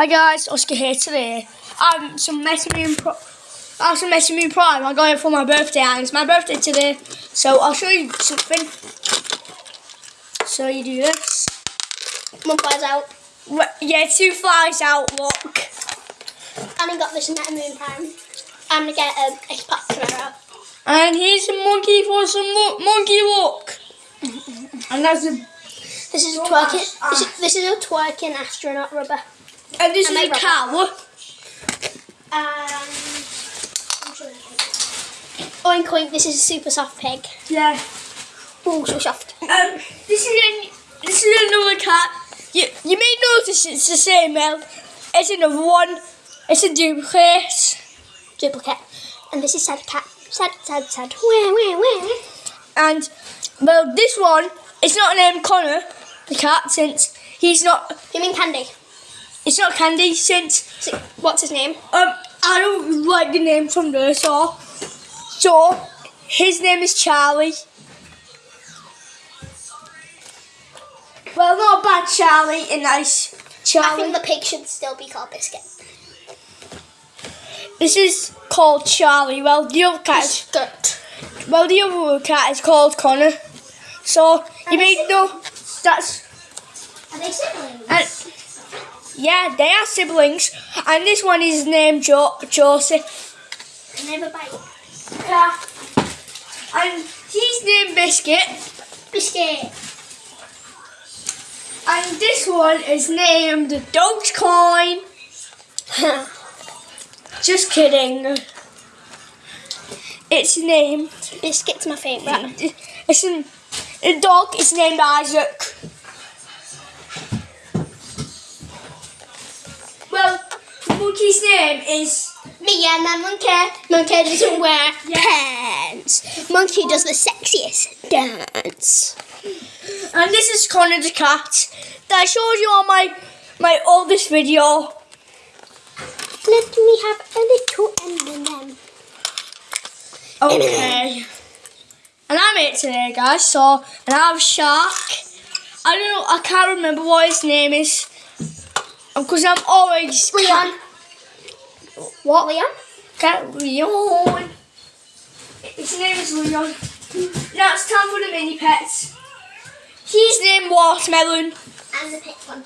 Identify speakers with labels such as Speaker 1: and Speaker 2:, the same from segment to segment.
Speaker 1: Hi guys, Oscar here today. I'm some Meta Moon Pro. I have some Moon Prime. I got it for my birthday, and it's my birthday today. So I'll show you something. So you do this.
Speaker 2: One flies out.
Speaker 1: Yeah, two flies out. Look.
Speaker 2: And I got this Meta Moon Prime. I'm gonna get um, a Xbox tomorrow.
Speaker 1: And here's a monkey for some mo- monkey look. and that's a
Speaker 2: This is a
Speaker 1: Oh,
Speaker 2: twerking.
Speaker 1: ah.
Speaker 2: This is, this is a twerking astronaut rubber.
Speaker 1: And this
Speaker 2: And
Speaker 1: is a cow.
Speaker 2: Um, I'm sure Oink oink. This is a super soft pig.
Speaker 1: Yeah.
Speaker 2: Oh, so soft.
Speaker 1: Um, this is an, this is another cat. You you may notice it's the same male. It's another one. It's a duplicate.
Speaker 2: Duplicate. And this is sad cat. Sad, sad, sad. Wah, wah, wah.
Speaker 1: And well, this one is not named Connor, the cat, since he's not.
Speaker 2: You mean Candy?
Speaker 1: It's not Candy since
Speaker 2: what's his name?
Speaker 1: um I don't like the name from there. So so his name is Charlie. Well, not bad Charlie, a nice Charlie.
Speaker 2: I think the pig should still be called Biscuit.
Speaker 1: This is called Charlie. Well, the other cat is,
Speaker 2: Biscuit.
Speaker 1: well, the other cat is called Connor. So you may know that's
Speaker 2: Are they siblings?
Speaker 1: Yeah, they are siblings, and this one is named jo- Joseph.
Speaker 2: And they have a bite.
Speaker 1: Yeah, and he's named Biscuit,
Speaker 2: Biscuit.
Speaker 1: and this one is named Dogecoin. Just kidding. It's named.
Speaker 2: Biscuit's my favourite.
Speaker 1: It's an, the dog is named Isaac. Monkey's name is
Speaker 2: Me and the monkey. Monkey doesn't wear pants. Monkey does the sexiest dance.
Speaker 1: and this is Connor the cat that I showed you on my my oldest video.
Speaker 2: Let me have a little M&M.
Speaker 1: Okay. And I'm it today, guys. So, and I have shark. I don't know. I can't remember what his name is. Because I'm always
Speaker 2: Leon. What, Leon?
Speaker 1: Cat Leon. His name is Leon. Now it's time for the mini pets. He's named Watermelon.
Speaker 2: And the pit one.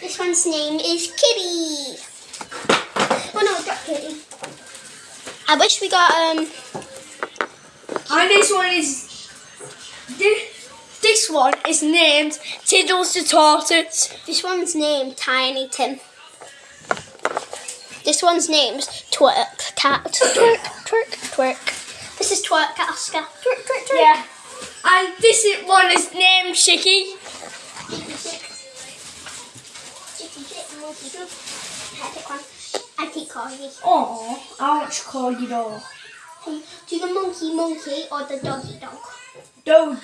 Speaker 2: This one's name is Kitty. Oh no, it's not Kitty. I wish we got um.
Speaker 1: And this one is. This, one is named Tiddles the Tortoise.
Speaker 2: This one's named Tiny Tim. This one's named Twerk Cat. Twerk, twerk, twerk. This is Twerk Cat Oscar. Twerk, twerk, twerk.
Speaker 1: Yeah. And this one is named Chicky.
Speaker 2: I keep calling you.
Speaker 1: Oh, I want to call you dog.
Speaker 2: Um, do the monkey monkey or the doggy dog?
Speaker 1: Dog.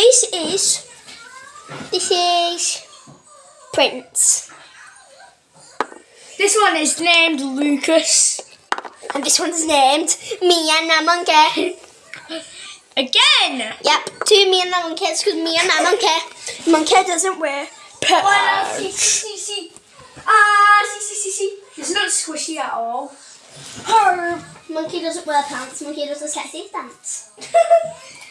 Speaker 2: This is this is Prince,
Speaker 1: This one is named Lucas.
Speaker 2: and this one's named Me and the Monkey.
Speaker 1: Again.
Speaker 2: Yep, two Me and the Monkeys because Me and the Monkey. Monkey doesn't wear
Speaker 1: Well,
Speaker 2: pants.
Speaker 1: see, see, see. Ah, see, see, see. It's not squishy at all. Her.
Speaker 2: Monkey doesn't wear pants. Monkey does the sexy dance.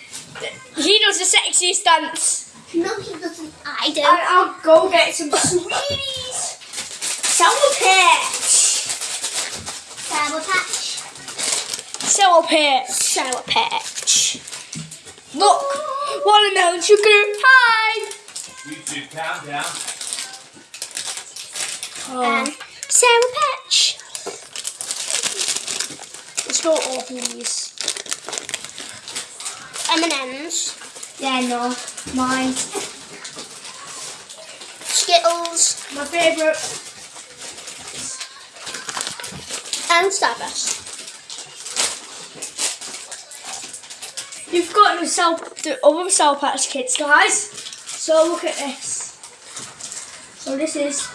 Speaker 1: He does the sexiest dance.
Speaker 2: No, he doesn't. I do.
Speaker 1: And I'll go get some sweeties. Sour Patch.
Speaker 2: Sour Patch.
Speaker 1: Sour Patch.
Speaker 2: Sour Patch.
Speaker 1: Look, watermelon sugar. Hi.
Speaker 3: YouTube countdown.
Speaker 1: Oh,
Speaker 2: And Sour Patch.
Speaker 1: let's go open these.
Speaker 2: M&M's.
Speaker 1: Yeah, no, mine.
Speaker 2: Skittles.
Speaker 1: My favourite.
Speaker 2: And Starburst.
Speaker 1: You've got the the other Sour Patch Kids, guys. So look at this. So this is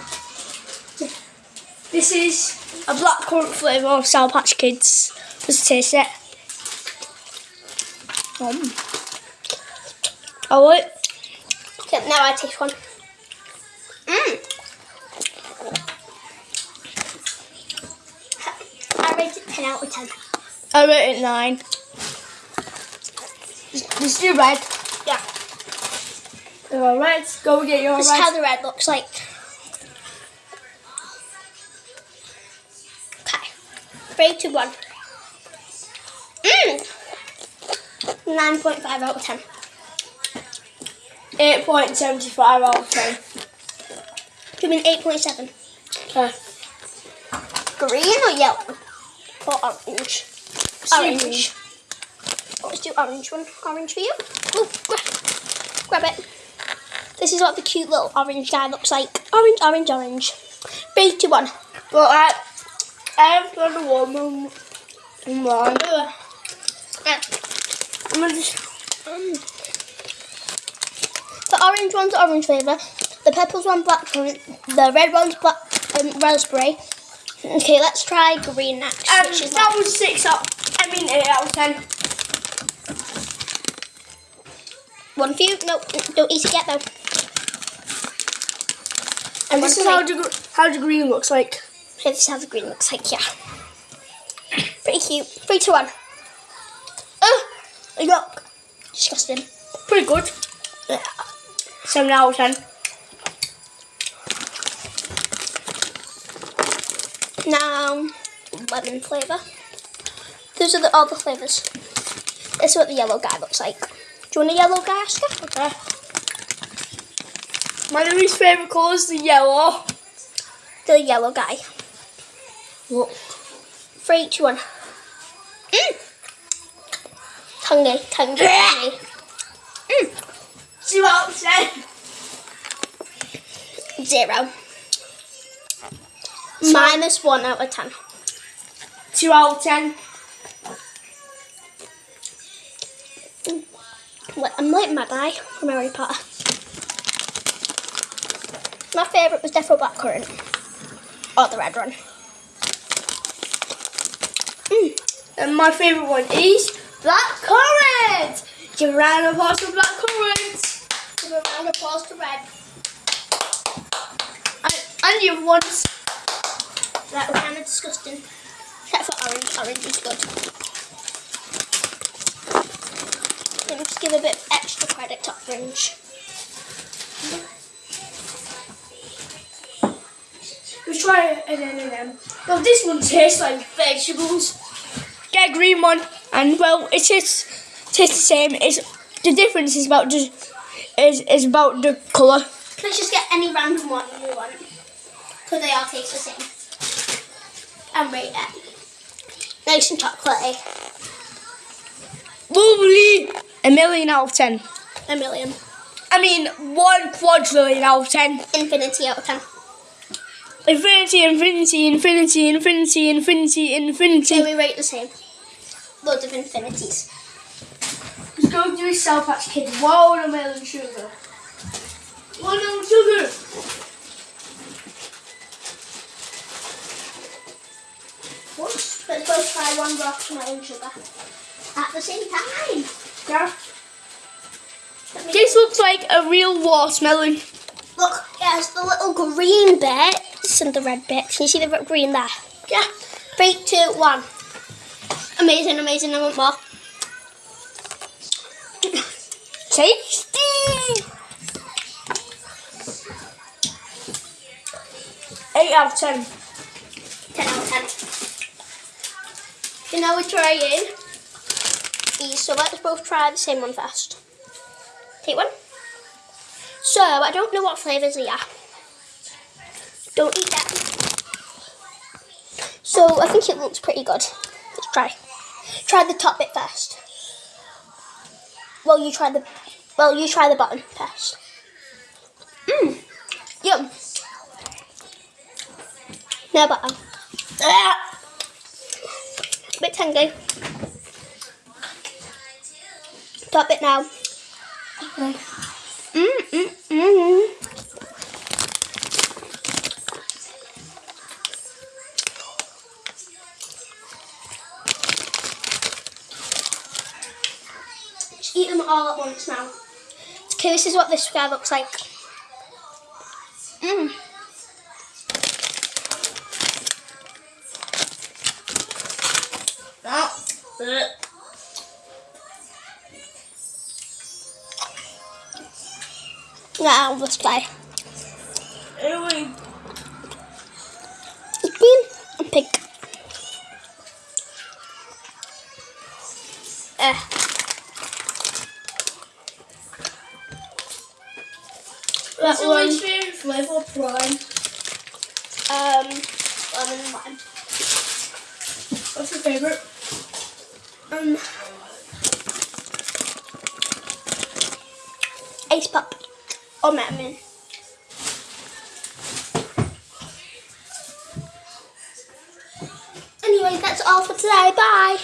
Speaker 1: this is a blackcurrant flavour of Sour Patch Kids. Let's taste it. Um. Oh wait.
Speaker 2: Okay, now I taste one. Mmm. I rate it 10 out of 10.
Speaker 1: I rate it nine. Just do red.
Speaker 2: Yeah.
Speaker 1: All red. Go get your
Speaker 2: This is how the red looks like. Okay. Three, two, one. Mmm. 9.5 out of 10.
Speaker 1: Eight point seventy five out of ten.
Speaker 2: Do you mean 8.7?
Speaker 1: Okay.
Speaker 2: Green or yellow? Or orange? Orange. Let's do orange one. Orange for you. Ooh, grab, grab it. This is what the cute little orange guy looks like. Orange, orange, orange. Three, one.
Speaker 1: But I, I've got a woman. One.
Speaker 2: Ah,
Speaker 1: I'm gonna just.
Speaker 2: um, The orange one's orange flavour. The purple's one black currant. The red one's black um, raspberry. Okay, let's try green next.
Speaker 1: Um, that
Speaker 2: like-
Speaker 1: was six out. I mean eight out of ten.
Speaker 2: one for you. No, don't eat it yet though.
Speaker 1: And this is how the how the green looks like.
Speaker 2: Okay, this is how the green looks like, yeah. Pretty cute. Three, two, one.
Speaker 1: Oh, yuck.
Speaker 2: Disgusting.
Speaker 1: Pretty good.
Speaker 2: Yeah.
Speaker 1: Seven out of ten.
Speaker 2: Now, lemon flavour. Those are the, all the flavours. This is what the yellow guy looks like. Do you want a yellow guy, Oscar?
Speaker 1: Okay. My least favourite colour is the yellow.
Speaker 2: The yellow guy.
Speaker 1: Look.
Speaker 2: Three, two, one. Mm. Tangy, tangy, tangy. Mm.
Speaker 1: Two out of ten.
Speaker 2: Zero. Minus one out of ten.
Speaker 1: Two out of ten.
Speaker 2: Like- I'm like Mad Eye from Harry Potter. My favourite was definitely blackcurrant. Or the red one.
Speaker 1: And my favourite one is black currant. Give a round of applause for black currant.
Speaker 2: Give a round of applause to red.
Speaker 1: And, and ones.
Speaker 2: That was kind of disgusting. Except for orange. Orange is good. Let me just give a bit of extra credit to orange.
Speaker 1: We try an M&M. Well, this one tastes like vegetables. Get a green one, and well, it tastes tastes the same. It's the difference is about just is is about the colour.
Speaker 2: Let's just get any random one you want. Because they all taste the same. And rate it. Nice and chocolatey.
Speaker 1: Lovely. A million out of ten.
Speaker 2: A million.
Speaker 1: I mean, one quadrillion out of ten.
Speaker 2: Infinity out of ten.
Speaker 1: Infinity, infinity, infinity, infinity, infinity, infinity.
Speaker 2: So we rate the same. Loads of infinities.
Speaker 1: Let's go do a Sour Patch Kid. Watermelon sugar. Watermelon sugar.
Speaker 2: Let's both try one watermelon sugar. At the same time.
Speaker 1: Yeah. This looks like a real watermelon.
Speaker 2: Look, there's the little green bits and the red bits. Can you see the green there?
Speaker 1: Yeah.
Speaker 2: Three, two, one. Amazing, amazing. I want more.
Speaker 1: Tasty. Eight out of ten.
Speaker 2: 10 out of 10. So now we're trying these. So let's both try the same one first. Take one. So I don't know what flavours they are. Don't eat that. So I think it looks pretty good. Let's try. Try the top bit first. Well, you try the. Well, you try the bottom first. Mmm. Yum. Now bottom. Ah. Bit tangy. Top it now.
Speaker 1: Okay.
Speaker 2: Mm, mm, eat them all at once now. Okay, this is what this guy looks like. Mm.
Speaker 1: No. Ugh.
Speaker 2: Now this guy.
Speaker 1: Ew.
Speaker 2: Green and pink. Uh, That
Speaker 1: my
Speaker 2: one.
Speaker 1: favourite flavour prime.
Speaker 2: um, lemon and lime.
Speaker 1: What's your favourite?
Speaker 2: Um, Ace Pop or Metmin. Anyway, that's all for today. Bye.